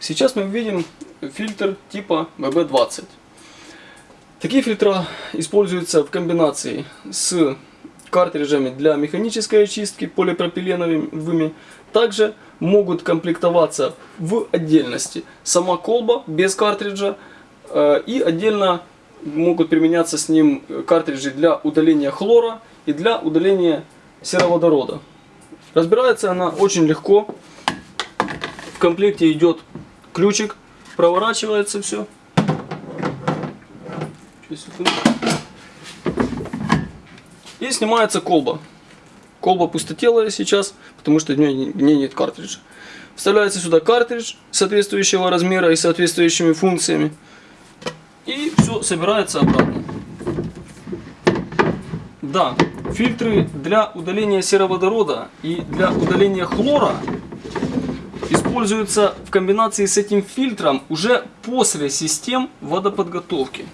Сейчас мы видим фильтр типа BB20. Такие фильтра используются в комбинации с картриджами для механической очистки полипропиленовыми. Также могут комплектоваться в отдельности сама колба без картриджа э, и отдельно могут применяться с ним картриджи для удаления хлора и для удаления сероводорода. Разбирается она очень легко. В комплекте идет ключик, проворачивается все. И снимается колба. Колба пустотелая сейчас, потому что в ней, в нет картриджа. Вставляется сюда картридж соответствующего размера и соответствующими функциями. И все собирается обратно. Да, фильтры для удаления сероводорода и для удаления хлора используются в комбинации с этим фильтром уже после систем водоподготовки.